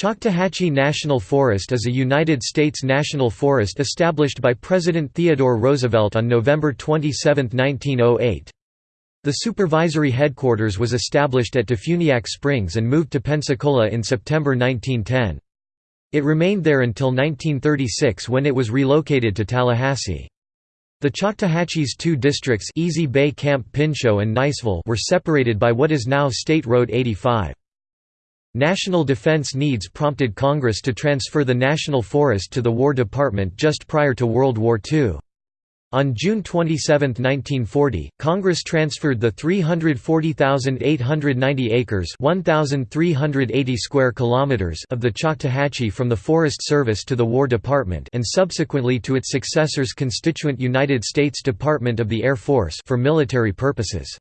Choctawhatchee National Forest is a United States national forest established by President Theodore Roosevelt on November 27, 1908. The supervisory headquarters was established at Defuniak Springs and moved to Pensacola in September 1910. It remained there until 1936 when it was relocated to Tallahassee. The Choctawhatchee's two districts East Bay Camp Pinchot and Niceville were separated by what is now State Road 85. National defense needs prompted Congress to transfer the National Forest to the War Department just prior to World War II. On June 27, 1940, Congress transferred the 340,890 acres (1,380 square kilometers) of the Choctawhatchee from the Forest Service to the War Department and subsequently to its successor's constituent United States Department of the Air Force for military purposes.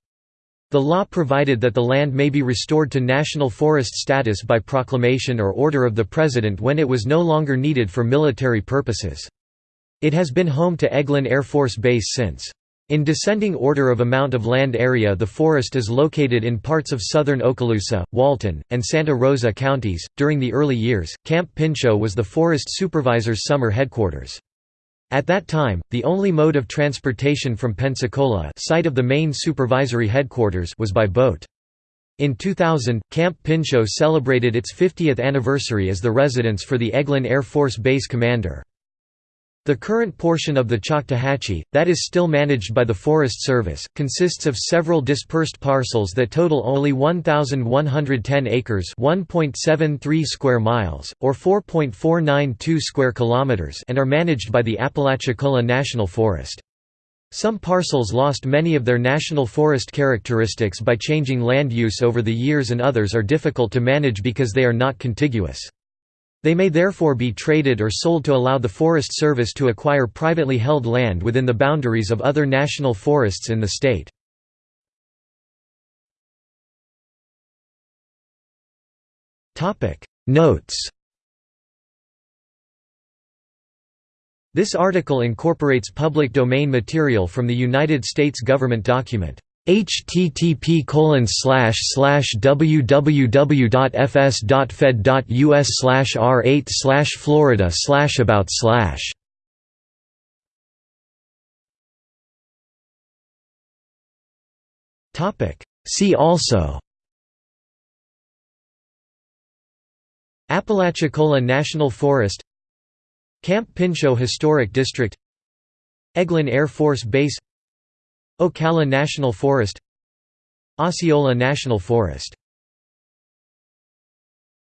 The law provided that the land may be restored to national forest status by proclamation or order of the President when it was no longer needed for military purposes. It has been home to Eglin Air Force Base since. In descending order of amount of land area the forest is located in parts of southern Okaloosa, Walton, and Santa Rosa counties. During the early years, Camp Pinchot was the forest supervisor's summer headquarters. At that time, the only mode of transportation from Pensacola site of the main supervisory headquarters was by boat. In 2000, Camp Pinchot celebrated its 50th anniversary as the residence for the Eglin Air Force Base commander. The current portion of the Choctawhatchee, that is still managed by the Forest Service, consists of several dispersed parcels that total only 1,110 acres (1.73 square miles, or 4.492 square kilometers) and are managed by the Apalachicola National Forest. Some parcels lost many of their national forest characteristics by changing land use over the years and others are difficult to manage because they are not contiguous. They may therefore be traded or sold to allow the Forest Service to acquire privately held land within the boundaries of other national forests in the state. Notes This article incorporates public domain material from the United States government document http www.fs.fed.us r8 florida about Topic. See also. Apalachicola National Forest. Camp Pinchot Historic District. Eglin Air Force Base Ocala National Forest Osceola National Forest